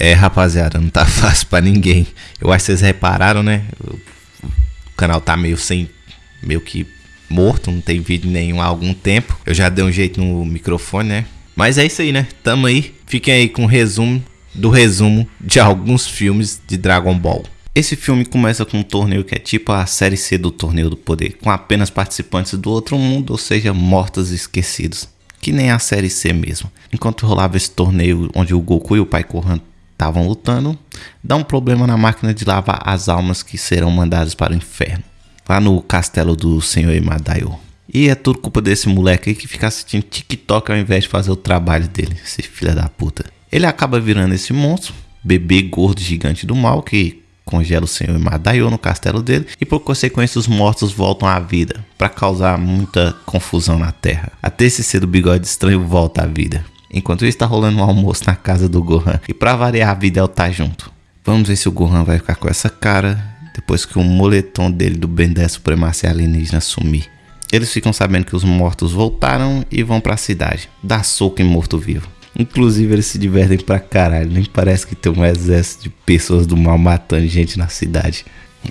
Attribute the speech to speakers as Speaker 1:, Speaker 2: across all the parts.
Speaker 1: É, rapaziada, não tá fácil pra ninguém. Eu acho que vocês repararam, né? O canal tá meio sem. meio que morto, não tem vídeo nenhum há algum tempo. Eu já dei um jeito no microfone, né? Mas é isso aí, né? Tamo aí. Fiquem aí com o resumo do resumo de alguns filmes de Dragon Ball. Esse filme começa com um torneio que é tipo a série C do Torneio do Poder, com apenas participantes do outro mundo, ou seja, mortos e esquecidos. Que nem a série C mesmo. Enquanto rolava esse torneio onde o Goku e o Pai Kohan estavam lutando, dá um problema na máquina de lavar as almas que serão mandadas para o inferno. Lá no castelo do Senhor Emadaio. E é tudo culpa desse moleque aí que fica assistindo TikTok ao invés de fazer o trabalho dele, esse filho da puta. Ele acaba virando esse monstro, bebê gordo gigante do mal que congela o senhor Madaio no castelo dele e por consequência os mortos voltam à vida para causar muita confusão na terra. Até esse ser do bigode estranho volta à vida. Enquanto isso está rolando um almoço na casa do Gohan e para variar a vida tá junto. Vamos ver se o Gohan vai ficar com essa cara depois que o moletom dele do Ben 10 Supremacia Alienígena sumir. Eles ficam sabendo que os mortos voltaram e vão para a cidade, dar soco em morto-vivo. Inclusive eles se divertem pra caralho, nem parece que tem um exército de pessoas do mal matando gente na cidade.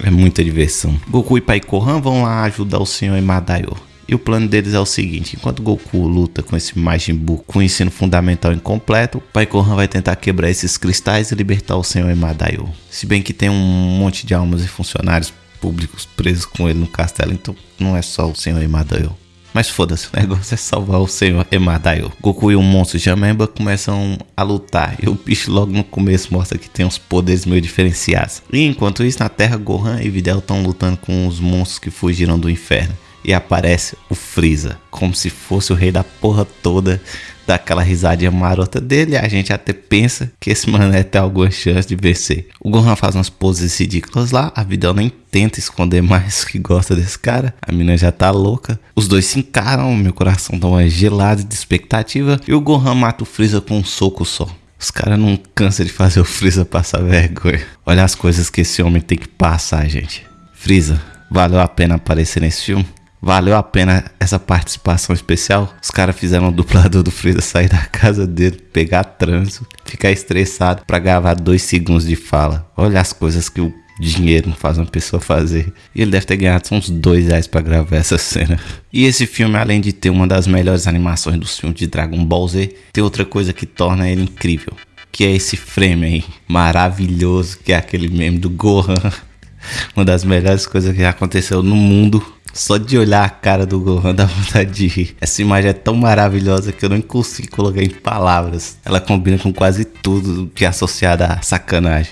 Speaker 1: É muita diversão. Goku e Pai Kohan vão lá ajudar o senhor Emadaio. E o plano deles é o seguinte: enquanto Goku luta com esse Majin Buu com ensino fundamental incompleto, Pai Kohan vai tentar quebrar esses cristais e libertar o senhor Emadaio. Se bem que tem um monte de almas e funcionários públicos presos com ele no castelo, então não é só o senhor Emadaio. Mas foda-se, o negócio é salvar o senhor Emadaio. Goku e o monstro Jamemba começam a lutar. E o bicho logo no começo mostra que tem uns poderes meio diferenciados. E enquanto isso, na Terra, Gohan e Videl estão lutando com os monstros que fugiram do inferno. E aparece o Freeza, como se fosse o rei da porra toda dá aquela risadinha marota dele, a gente até pensa que esse mané tem alguma chance de vencer. O Gohan faz umas poses ridículas lá, a Videl nem tenta esconder mais que gosta desse cara, a mina já tá louca. Os dois se encaram, meu coração dá uma gelada de expectativa e o Gohan mata o Freeza com um soco só. Os caras não cansam de fazer o Freeza passar vergonha. Olha as coisas que esse homem tem que passar, gente. Freeza, valeu a pena aparecer nesse filme? Valeu a pena essa participação especial. Os caras fizeram o dublador do Freeza sair da casa dele, pegar trânsito, ficar estressado para gravar dois segundos de fala. Olha as coisas que o dinheiro faz uma pessoa fazer. E ele deve ter ganhado uns dois reais para gravar essa cena. E esse filme, além de ter uma das melhores animações dos filmes de Dragon Ball Z, tem outra coisa que torna ele incrível. Que é esse frame aí, maravilhoso, que é aquele meme do Gohan. Uma das melhores coisas que aconteceu no mundo só de olhar a cara do Gohan dá vontade de rir. Essa imagem é tão maravilhosa que eu não consigo colocar em palavras. Ela combina com quase tudo que é associado a sacanagem.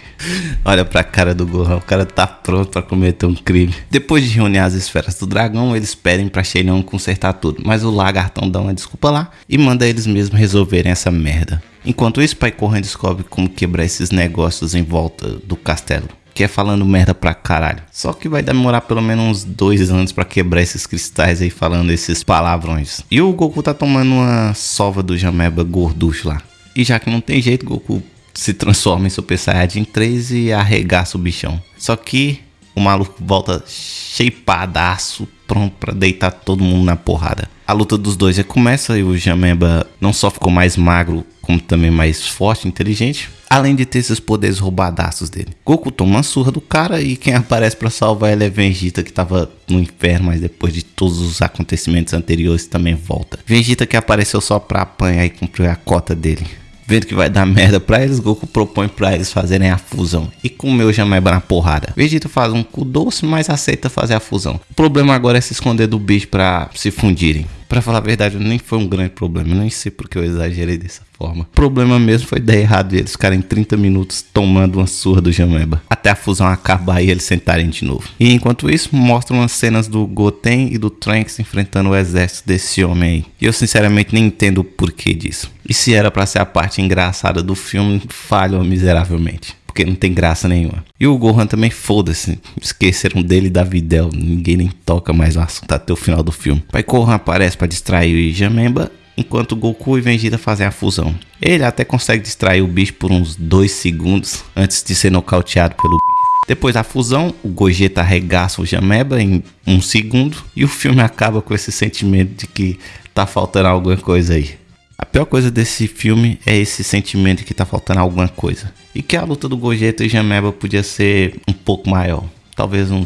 Speaker 1: Olha pra cara do Gohan, o cara tá pronto para cometer um crime. Depois de reunir as esferas do dragão, eles pedem pra Shenlong consertar tudo. Mas o lagartão dá uma desculpa lá e manda eles mesmos resolverem essa merda. Enquanto isso, Pai Corran descobre como quebrar esses negócios em volta do castelo que é falando merda pra caralho. Só que vai demorar pelo menos uns dois anos para quebrar esses cristais aí falando esses palavrões. E o Goku tá tomando uma sova do Jameba gorducho lá. E já que não tem jeito, Goku se transforma em Super Saiyajin 3 e arregaça o bichão. Só que o maluco volta shapeadaço, pronto para deitar todo mundo na porrada. A luta dos dois já começa e o Jameba não só ficou mais magro, como também mais forte e inteligente. Além de ter esses poderes roubadaços dele. Goku toma uma surra do cara e quem aparece para salvar ele é Vegeta que tava no inferno, mas depois de todos os acontecimentos anteriores também volta. Vegeta que apareceu só pra apanhar e cumprir a cota dele. Vendo que vai dar merda pra eles, Goku propõe pra eles fazerem a fusão. E comeu Jameba na porrada. Vegeta faz um cu doce, mas aceita fazer a fusão. O problema agora é se esconder do bicho pra se fundirem. Pra falar a verdade, nem foi um grande problema. Nem sei porque eu exagerei dessa forma. O problema mesmo foi dar errado e eles ficarem 30 minutos tomando uma surra do Jameba. Até a fusão acabar e eles sentarem de novo. E enquanto isso, mostram as cenas do Goten e do Trunks enfrentando o exército desse homem aí. E eu sinceramente nem entendo o porquê disso. E se era para ser a parte engraçada do filme, falhou miseravelmente porque não tem graça nenhuma. E o Gohan também foda-se, esqueceram dele da Videl, ninguém nem toca mais o assunto até o final do filme. Pai Gohan aparece para distrair o Jamemba, enquanto Goku e Vegeta fazem a fusão. Ele até consegue distrair o bicho por uns 2 segundos antes de ser nocauteado pelo bicho. Depois da fusão, o Gogeta arregaça o Jameba em um segundo e o filme acaba com esse sentimento de que tá faltando alguma coisa aí. A pior coisa desse filme é esse sentimento que tá faltando alguma coisa. E que a luta do Gogeta e Jameba podia ser um pouco maior. Talvez um,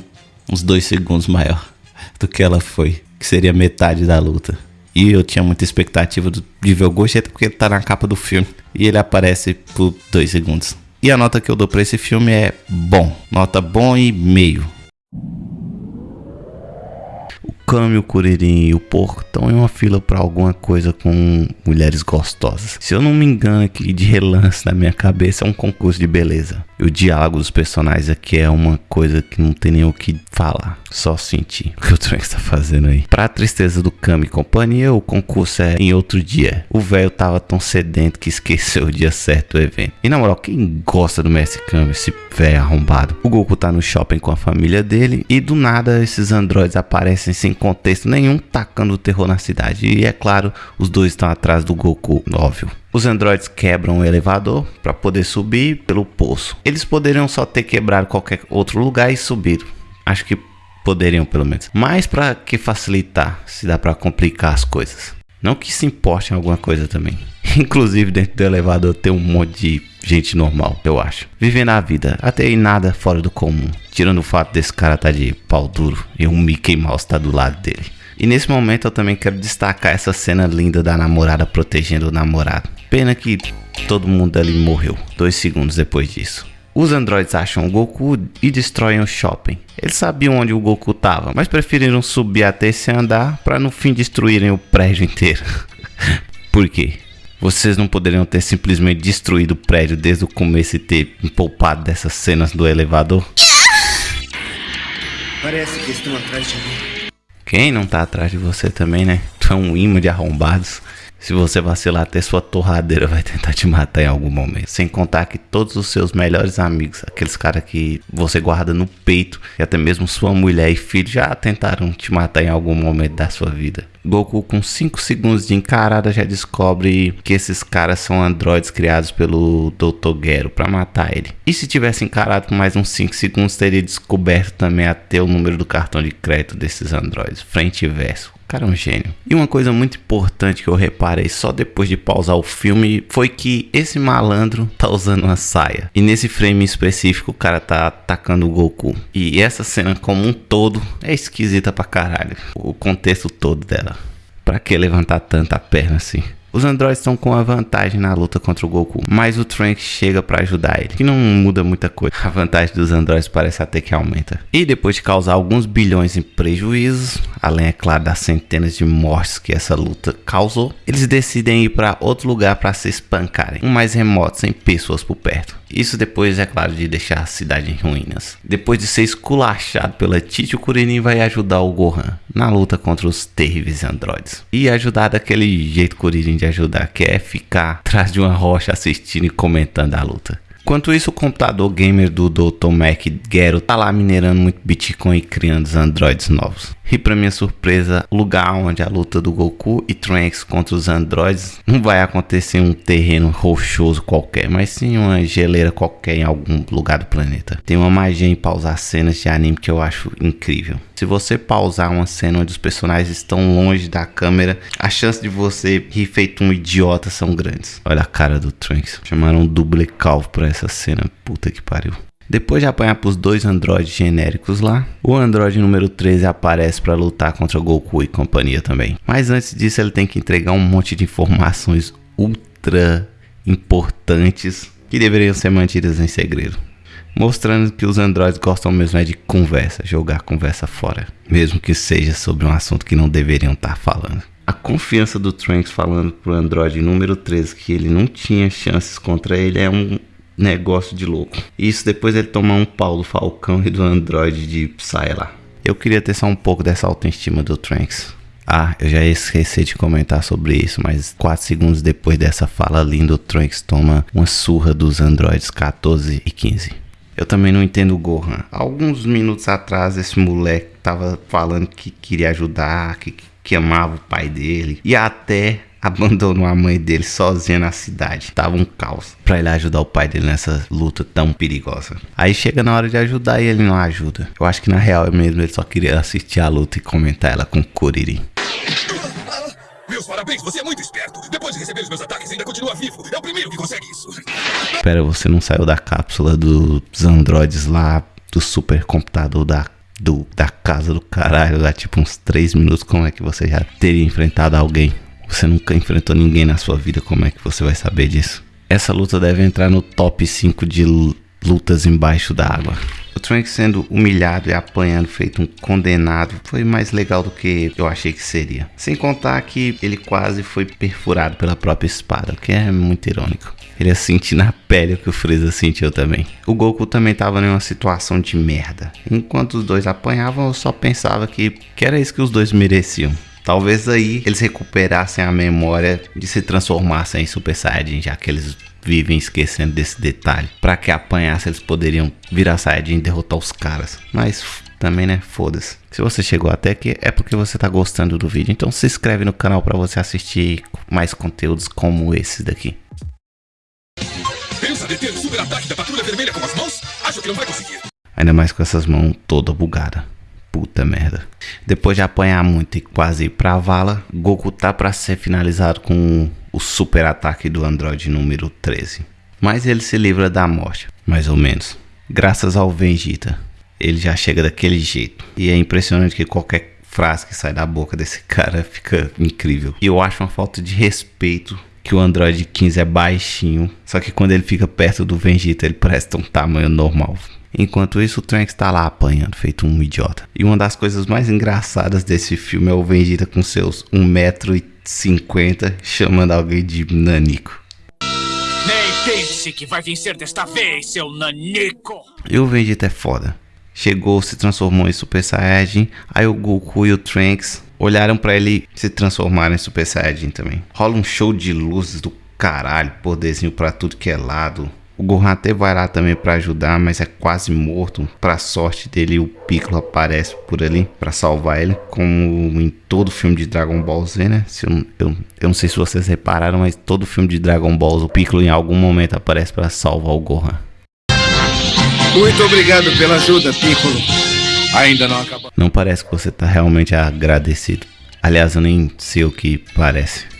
Speaker 1: uns dois segundos maior do que ela foi. Que seria metade da luta. E eu tinha muita expectativa de ver o Gogeta porque ele tá na capa do filme. E ele aparece por dois segundos. E a nota que eu dou pra esse filme é bom. Nota bom e meio. Kami, o Kuririn e o porco estão em uma fila para alguma coisa com mulheres gostosas. Se eu não me engano aqui de relance na minha cabeça é um concurso de beleza. O diálogo dos personagens aqui é uma coisa que não tem nem o que falar, só sentir o que o Trunks está fazendo aí. Pra tristeza do Kami e companhia, o concurso é em outro dia. O velho tava tão sedento que esqueceu o dia certo do evento. E na moral, quem gosta do Mestre Kami, esse velho arrombado? O Goku tá no shopping com a família dele e do nada esses androides aparecem sem contexto nenhum, tacando o terror na cidade. E é claro, os dois estão atrás do Goku, óbvio. Os androides quebram o elevador para poder subir pelo poço. Eles poderiam só ter quebrado qualquer outro lugar e subir. Acho que poderiam pelo menos. Mas para que facilitar, se dá para complicar as coisas. Não que se importe em alguma coisa também. Inclusive dentro do elevador tem um monte de gente normal, eu acho. Vivendo a vida, até aí nada fora do comum. Tirando o fato desse cara tá de pau duro e um Mickey Mouse tá do lado dele. E nesse momento eu também quero destacar essa cena linda da namorada protegendo o namorado. Pena que todo mundo ali morreu, dois segundos depois disso. Os androides acham o Goku e destroem o shopping. Eles sabiam onde o Goku estava, mas preferiram subir até esse andar para no fim destruírem o prédio inteiro. Por quê? Vocês não poderiam ter simplesmente destruído o prédio desde o começo e ter poupado dessas cenas do elevador? Parece que estão atrás de mim. Quem não tá atrás de você também, né? Tu é um imã de arrombados. Se você vacilar até sua torradeira vai tentar te matar em algum momento. Sem contar que todos os seus melhores amigos, aqueles caras que você guarda no peito, e até mesmo sua mulher e filho já tentaram te matar em algum momento da sua vida. Goku com 5 segundos de encarada já descobre que esses caras são androides criados pelo Dr. Gero para matar ele. E se tivesse encarado por mais uns 5 segundos teria descoberto também até o número do cartão de crédito desses androides, frente e verso cara é um gênio. E uma coisa muito importante que eu reparei só depois de pausar o filme foi que esse malandro tá usando uma saia. E nesse frame específico o cara tá atacando o Goku. E essa cena como um todo é esquisita pra caralho. O contexto todo dela. Pra que levantar tanta perna assim? Os androides estão com a vantagem na luta contra o Goku, mas o Trunks chega para ajudar ele, que não muda muita coisa. A vantagem dos androides parece até que aumenta. E depois de causar alguns bilhões em prejuízos, além é claro das centenas de mortes que essa luta causou, eles decidem ir para outro lugar para se espancarem, um mais remoto, sem pessoas por perto. Isso depois, é claro, de deixar a cidade em ruínas. Depois de ser esculachado pela Tite, o Kuririn vai ajudar o Gohan na luta contra os terríveis androides. E ajudar daquele jeito Kuririn de ajudar, que é ficar atrás de uma rocha assistindo e comentando a luta. Enquanto isso, o computador gamer do Dr. Mac Gero tá lá minerando muito Bitcoin e criando os androides novos. E para minha surpresa, o lugar onde a luta do Goku e Trunks contra os androides não vai acontecer em um terreno rochoso qualquer, mas sim uma geleira qualquer em algum lugar do planeta. Tem uma magia em pausar cenas de anime que eu acho incrível. Se você pausar uma cena onde os personagens estão longe da câmera, a chance de você rir feito um idiota são grandes. Olha a cara do Trunks. Chamaram um duble calvo pra essa cena. Puta que pariu. Depois de apanhar para os dois androides genéricos lá, o androide número 13 aparece para lutar contra Goku e companhia também. Mas antes disso ele tem que entregar um monte de informações ultra importantes que deveriam ser mantidas em segredo. Mostrando que os androides gostam mesmo é de conversa, jogar conversa fora. Mesmo que seja sobre um assunto que não deveriam estar tá falando. A confiança do Trunks falando pro androide número 13 que ele não tinha chances contra ele é um negócio de louco. Isso depois ele tomar um pau do Falcão e do Android de Psy lá. Eu queria ter só um pouco dessa autoestima do Trunks. Ah, eu já esqueci de comentar sobre isso, mas 4 segundos depois dessa fala linda, o Trunks toma uma surra dos androides 14 e 15. Eu também não entendo o Gohan. Alguns minutos atrás, esse moleque tava falando que queria ajudar, que, que amava o pai dele. E até abandonou a mãe dele sozinha na cidade. Tava um caos para ele ajudar o pai dele nessa luta tão perigosa. Aí chega na hora de ajudar e ele não ajuda. Eu acho que na real mesmo ele só queria assistir a luta e comentar ela com o Kuririn.
Speaker 2: Meus parabéns, você é muito esperto. Depois de receber os meus ataques, ainda continua vivo. É o primeiro que consegue isso.
Speaker 1: Pera, você não saiu da cápsula dos androides lá, do supercomputador da, do, da casa do caralho, há tipo uns 3 minutos. Como é que você já teria enfrentado alguém? Você nunca enfrentou ninguém na sua vida, como é que você vai saber disso? Essa luta deve entrar no top 5 de lutas embaixo da água. O Trank sendo humilhado e apanhando, feito um condenado, foi mais legal do que eu achei que seria. Sem contar que ele quase foi perfurado pela própria espada, o que é muito irônico. Ele ia sentir na pele o que o Freeza sentiu também. O Goku também estava em uma situação de merda. Enquanto os dois apanhavam, eu só pensava que, que era isso que os dois mereciam. Talvez aí eles recuperassem a memória de se transformassem em Super Saiyajin, já que eles vivem esquecendo desse detalhe. Para que apanhasse, eles poderiam virar Saiyajin e derrotar os caras. Mas também, né? Foda-se. Se você chegou até aqui, é porque você tá gostando do vídeo. Então se inscreve no canal para você assistir mais conteúdos como esse daqui.
Speaker 2: Pensa deter o super ataque da patrulha vermelha com as mãos? Acho que não vai conseguir.
Speaker 1: Ainda mais com essas mãos toda bugada. Puta merda. Depois de apanhar muito e quase ir pra vala, Goku tá pra ser finalizado com o super ataque do Android número 13. Mas ele se livra da morte, mais ou menos. Graças ao Vegeta. Ele já chega daquele jeito. E é impressionante que qualquer frase que sai da boca desse cara fica incrível. E eu acho uma falta de respeito que o Android 15 é baixinho. Só que quando ele fica perto do Vegeta, ele parece um tamanho normal. Enquanto isso, o Trunks está lá apanhando, feito um idiota. E uma das coisas mais engraçadas desse filme é o Vegeta com seus 1,50m chamando alguém de nanico.
Speaker 3: Nem pense que vai vencer desta vez, seu nanico!
Speaker 1: E o Vegeta é foda. Chegou, se transformou em Super Saiyajin, aí o Goku e o Trunks olharam para ele se transformar em Super Saiyajin também. Rola um show de luzes do caralho, poderzinho para tudo que é lado. O Gohan até vai lá também para ajudar, mas é quase morto. Para sorte dele, o Piccolo aparece por ali para salvar ele, como em todo filme de Dragon Ball Z, né? Se eu, eu, eu, não sei se vocês repararam, mas todo filme de Dragon Ball, o Piccolo em algum momento aparece para salvar o Gohan.
Speaker 4: Muito obrigado pela ajuda, Piccolo. Ainda não acabou.
Speaker 1: Não parece que você tá realmente agradecido. Aliás, eu nem sei o que parece.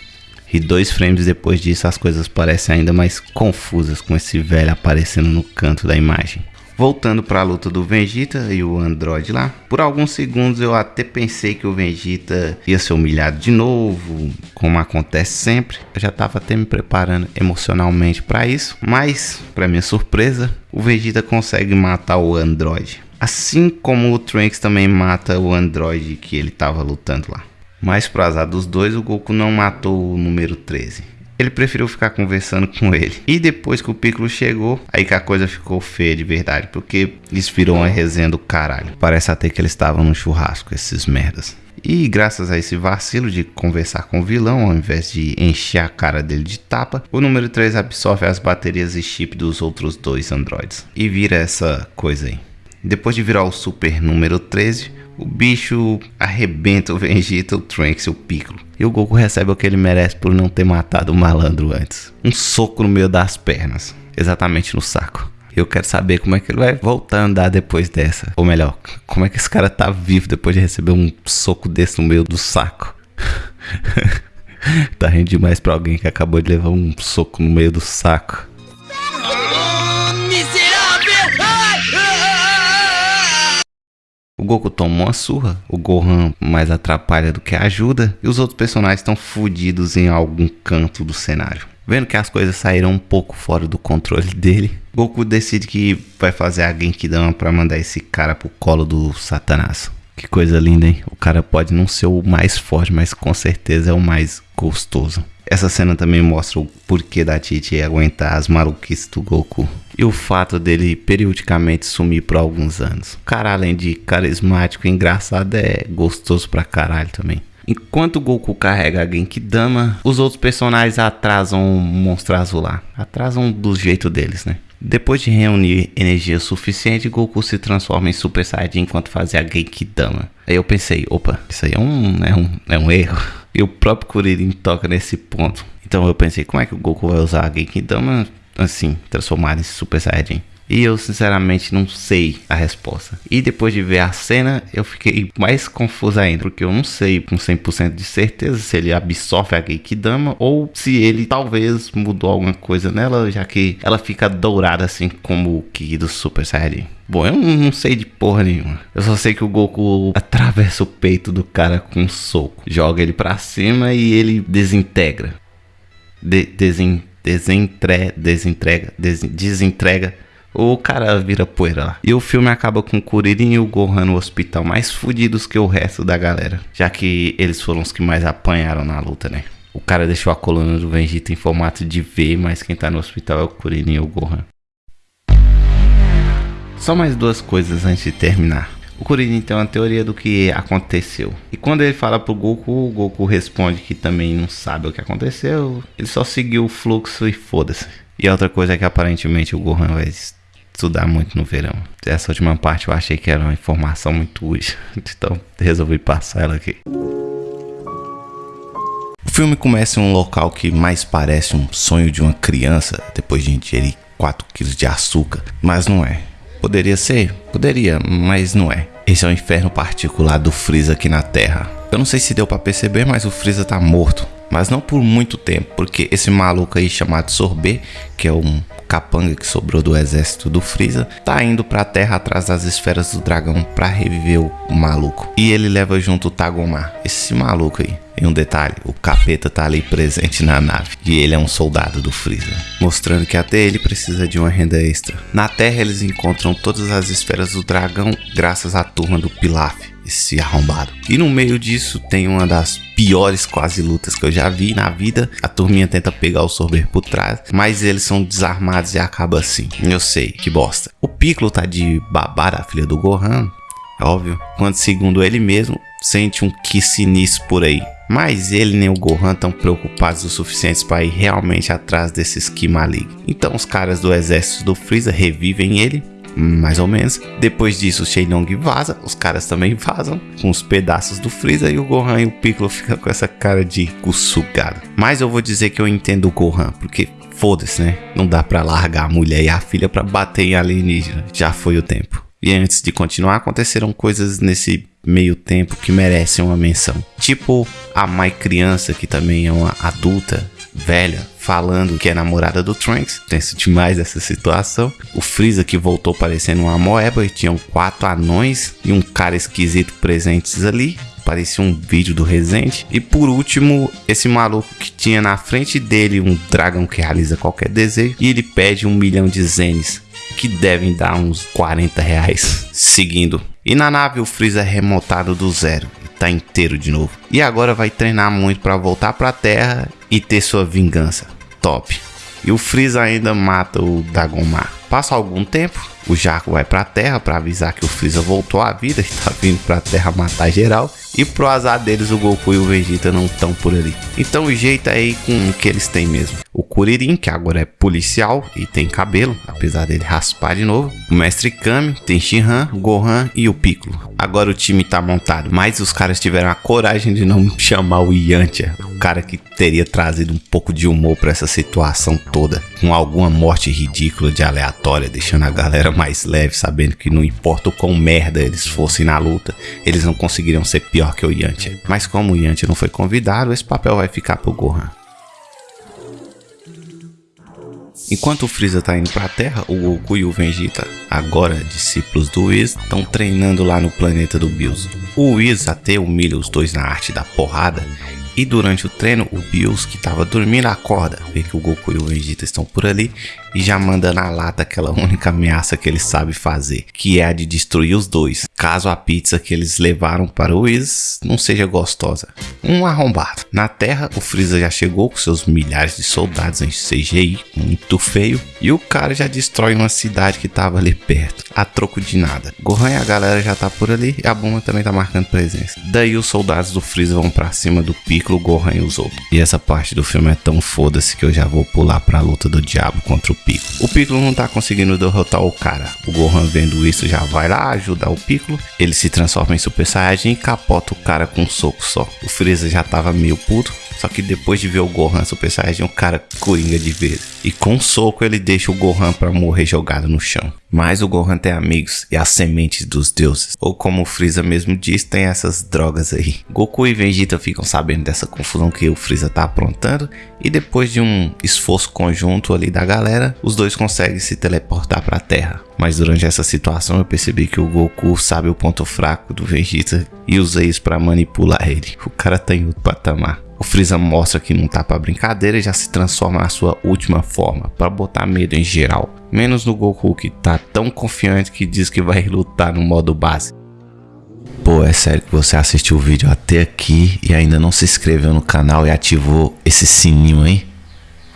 Speaker 1: E dois frames depois disso as coisas parecem ainda mais confusas com esse velho aparecendo no canto da imagem. Voltando para a luta do Vegeta e o Android lá, por alguns segundos eu até pensei que o Vegeta ia ser humilhado de novo, como acontece sempre. Eu já estava até me preparando emocionalmente para isso, mas para minha surpresa, o Vegeta consegue matar o Android. Assim como o Trunks também mata o Android que ele estava lutando lá. Mas pro azar dos dois, o Goku não matou o número 13. Ele preferiu ficar conversando com ele. E depois que o Piccolo chegou, aí que a coisa ficou feia de verdade. Porque viram uma resenha do caralho. Parece até que eles estavam no churrasco, esses merdas. E graças a esse vacilo de conversar com o vilão, ao invés de encher a cara dele de tapa, o número 3 absorve as baterias e chip dos outros dois androides. E vira essa coisa aí. Depois de virar o super número 13, o bicho arrebenta o Vegeta, o Trunks e o Piccolo. E o Goku recebe o que ele merece por não ter matado o malandro antes. Um soco no meio das pernas. Exatamente no saco. Eu quero saber como é que ele vai voltar a andar depois dessa. Ou melhor, como é que esse cara tá vivo depois de receber um soco desse no meio do saco. tá rindo demais pra alguém que acabou de levar um soco no meio do saco. Goku toma uma surra, o Gohan mais atrapalha do que ajuda, e os outros personagens estão fodidos em algum canto do cenário. Vendo que as coisas saíram um pouco fora do controle dele, Goku decide que vai fazer a Genkidama para mandar esse cara pro colo do Satanás. Que coisa linda, hein? O cara pode não ser o mais forte, mas com certeza é o mais gostoso. Essa cena também mostra o porquê da Titi aguentar as maluquices do Goku. E o fato dele periodicamente sumir por alguns anos. O cara, além de carismático e engraçado, é gostoso pra caralho também. Enquanto o Goku carrega a Genkidama, os outros personagens atrasam o monstro azul lá. Atrasam do jeito deles, né? Depois de reunir energia suficiente, Goku se transforma em Super Saiyajin enquanto fazia a Genkidama. Aí eu pensei, opa, isso aí é um, é um, é um erro. E o próprio Kuririn toca nesse ponto. Então eu pensei, como é que o Goku vai usar a Genkidama assim, transformado em Super Saiyajin? E eu sinceramente não sei a resposta. E depois de ver a cena, eu fiquei mais confuso ainda, porque eu não sei com 100% de certeza se ele absorve a Geikidama ou se ele talvez mudou alguma coisa nela, já que ela fica dourada assim como o Ki do Super Saiyajin. Bom, eu não sei de porra nenhuma. Eu só sei que o Goku atravessa o peito do cara com um soco, joga ele pra cima e ele desintegra. De desen desentre desentrega, des desentrega o cara vira poeira lá. E o filme acaba com o Kuririn e o Gohan no hospital mais fudidos que o resto da galera. Já que eles foram os que mais apanharam na luta, né? O cara deixou a coluna do Vegeta em formato de V, mas quem tá no hospital é o Kuririn e o Gohan. Só mais duas coisas antes de terminar. O Kuririn tem uma teoria do que aconteceu. E quando ele fala pro Goku, o Goku responde que também não sabe o que aconteceu. Ele só seguiu o fluxo e foda-se. E a outra coisa é que aparentemente o Gohan vai estudar muito no verão. Essa última parte eu achei que era uma informação muito útil. Então resolvi passar ela aqui. O filme começa em um local que mais parece um sonho de uma criança depois de ingerir 4 kg de açúcar, mas não é. Poderia ser? Poderia, mas não é. Esse é o inferno particular do Freeza aqui na Terra. Eu não sei se deu para perceber, mas o Freeza tá morto. Mas não por muito tempo, porque esse maluco aí chamado Sorbet, que é um capanga que sobrou do exército do Freeza, tá indo pra terra atrás das esferas do dragão pra reviver o maluco. E ele leva junto o Tagomar, esse maluco aí. E um detalhe, o capeta tá ali presente na nave e ele é um soldado do Freeza, mostrando que até ele precisa de uma renda extra. Na Terra eles encontram todas as esferas do dragão graças à turma do Pilaf, esse arrombado. E no meio disso tem uma das piores quase lutas que eu já vi na vida. A turminha tenta pegar o Sorber por trás, mas eles são desarmados e acaba assim. Eu sei, que bosta. O Piccolo tá de babar a filha do Gohan, é óbvio, quando segundo ele mesmo, sente um que sinistro por aí. Mas ele nem o Gohan estão preocupados o suficiente para ir realmente atrás desses Ki malignos. Então os caras do exército do Freeza revivem ele mais ou menos. Depois disso, o Shenlong vaza, os caras também vazam com os pedaços do Freeza e o Gohan e o Piccolo ficam com essa cara de cu sugado. Mas eu vou dizer que eu entendo o Gohan, porque foda-se, né? Não dá pra largar a mulher e a filha pra bater em alienígena, já foi o tempo. E antes de continuar, aconteceram coisas nesse meio tempo que merecem uma menção. Tipo a Mai criança, que também é uma adulta, velha, falando que é namorada do Trunks. Tenso demais essa situação. O Freeza que voltou parecendo uma moeba e tinham quatro anões e um cara esquisito presentes ali. Parecia um vídeo do Resident. E por último, esse maluco que tinha na frente dele um dragão que realiza qualquer desejo. E ele pede um milhão de zenes. Que devem dar uns 40 reais. Seguindo. E na nave o Freeza é remotado do zero tá inteiro de novo. E agora vai treinar muito para voltar para a Terra e ter sua vingança. Top. E o Freeza ainda mata o Dagomar. Passa algum tempo, o Jaco vai para a Terra para avisar que o Freeza voltou à vida e tá vindo para a Terra matar geral. E pro azar deles, o Goku e o Vegeta não estão por ali. Então o jeito é aí com o que eles têm mesmo. O Kuririn, que agora é policial e tem cabelo, apesar dele raspar de novo. O Mestre Kami, tem Shinhan, Gohan e o Piccolo. Agora o time tá montado, mas os caras tiveram a coragem de não chamar o Yantia, o cara que teria trazido um pouco de humor para essa situação toda, com alguma morte ridícula de aleatória, deixando a galera mais leve, sabendo que não importa o quão merda eles fossem na luta, eles não conseguiriam ser pior que o Yantia. Mas como o Yantia não foi convidado, esse papel vai ficar pro Gohan. Enquanto o Freeza está indo para a Terra, o Goku e o Vegeta, agora discípulos do Whis, estão treinando lá no planeta do Bills. O Whis até humilha os dois na arte da porrada e durante o treino, o Bills, que estava dormindo, acorda, vê que o Goku e o Vegeta estão por ali e já manda na lata aquela única ameaça que ele sabe fazer, que é a de destruir os dois, caso a pizza que eles levaram para o Whis não seja gostosa. Um arrombado. Na Terra, o Freeza já chegou com seus milhares de soldados em CGI, muito feio, e o cara já destrói uma cidade que estava ali perto, a troco de nada. Gohan e a galera já tá por ali e a bomba também tá marcando presença. Daí os soldados do Freeza vão para cima do Piccolo, Gohan outros. E essa parte do filme é tão foda-se que eu já vou pular para a luta do diabo contra o Piccolo. O Piccolo não tá conseguindo derrotar o cara. O Gohan vendo isso já vai lá ajudar o Piccolo. Ele se transforma em Super Saiyajin e capota o cara com um soco só. O Freeza já tava meio puto, Só que depois de ver o Gohan Super Saiyajin, o cara coringa de vez. E com um soco ele deixa o Gohan para morrer jogado no chão. Mas o Gohan tem amigos e as sementes dos deuses. Ou como o Freeza mesmo diz, tem essas drogas aí. Goku e Vegeta ficam sabendo dessa confusão que o Freeza tá aprontando. E depois de um esforço conjunto ali da galera, os dois conseguem se teleportar para a Terra. Mas durante essa situação eu percebi que o Goku sabe o ponto fraco do Vegeta e usa isso para manipular ele. O cara tá em outro patamar. O Freeza mostra que não tá para brincadeira e já se transforma na sua última forma, para botar medo em geral. Menos no Goku que tá tão confiante que diz que vai lutar no modo base. Pô, é sério que você assistiu o vídeo até aqui e ainda não se inscreveu no canal e ativou esse sininho aí?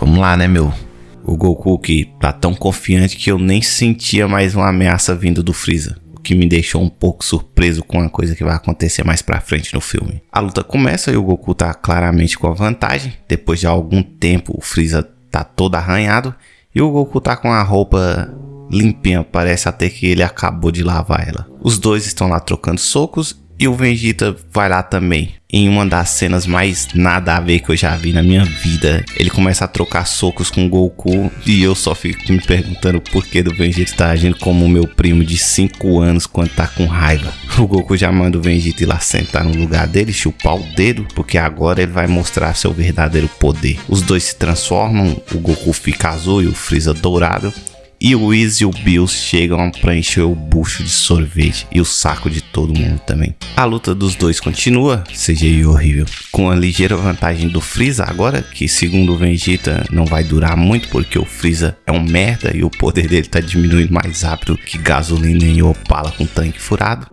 Speaker 1: Vamos lá, né, meu? O Goku que tá tão confiante que eu nem sentia mais uma ameaça vindo do Freeza que me deixou um pouco surpreso com a coisa que vai acontecer mais pra frente no filme. A luta começa e o Goku tá claramente com a vantagem. Depois de algum tempo, o Freeza tá todo arranhado e o Goku tá com a roupa limpinha, parece até que ele acabou de lavar ela. Os dois estão lá trocando socos e o Vegeta vai lá também. Em uma das cenas mais nada a ver que eu já vi na minha vida, ele começa a trocar socos com o Goku e eu só fico me perguntando por que do Vegeta está agindo como o meu primo de 5 anos quando tá com raiva. O Goku já manda o Vegeta ir lá sentar no lugar dele, chupar o dedo, porque agora ele vai mostrar seu verdadeiro poder. Os dois se transformam, o Goku fica azul e o Freeza dourado e o Wiz e o Bills chegam para encher o bucho de sorvete e o saco de todo mundo também. A luta dos dois continua, CGI horrível, com a ligeira vantagem do Freeza agora, que segundo o Vegeta não vai durar muito porque o Freeza é um merda e o poder dele tá diminuindo mais rápido que gasolina em Opala com tanque furado.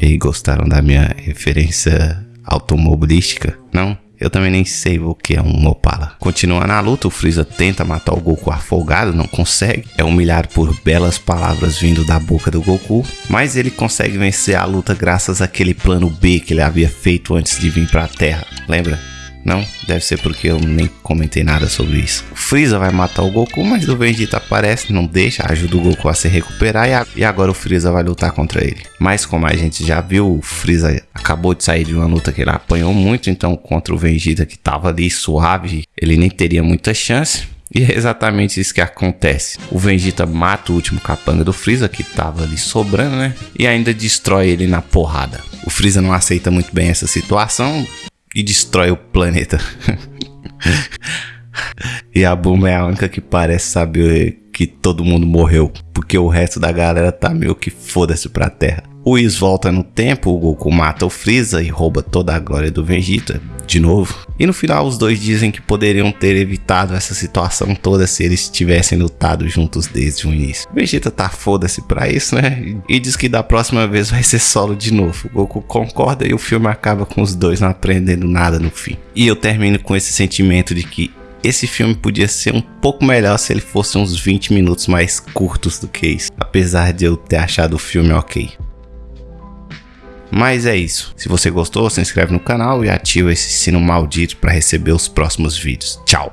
Speaker 1: E aí, gostaram da minha referência automobilística? Não? Eu também nem sei o que é um Opala. Continua na luta, o Freeza tenta matar o Goku afogado, não consegue. É humilhado por belas palavras vindo da boca do Goku, mas ele consegue vencer a luta graças àquele plano B que ele havia feito antes de vir para a Terra. Lembra? Não, deve ser porque eu nem comentei nada sobre isso. O Freeza vai matar o Goku, mas o Vegeta aparece, não deixa, ajuda o Goku a se recuperar e, agora o Freeza vai lutar contra ele. Mas como a gente já viu, o Freeza acabou de sair de uma luta que ele apanhou muito, então contra o Vegeta que tava ali suave, ele nem teria muita chance. E é exatamente isso que acontece. O Vegeta mata o último capanga do Freeza, que tava ali sobrando, né? E ainda destrói ele na porrada. O Freeza não aceita muito bem essa situação, e destrói o planeta. e a Bulma é a única que parece saber que todo mundo morreu, porque o resto da galera tá meio que foda-se pra Terra. O Whis volta no tempo, o Goku mata o Freeza e rouba toda a glória do Vegeta, de novo. E no final os dois dizem que poderiam ter evitado essa situação toda se eles tivessem lutado juntos desde o início. Vegeta tá foda-se pra isso, né? E diz que da próxima vez vai ser solo de novo. O Goku concorda e o filme acaba com os dois não aprendendo nada no fim. E eu termino com esse sentimento de que esse filme podia ser um pouco melhor se ele fosse uns 20 minutos mais curtos do que isso, apesar de eu ter achado o filme ok. Mas é isso. Se você gostou, se inscreve no canal e ativa esse sino maldito para receber os próximos vídeos. Tchau!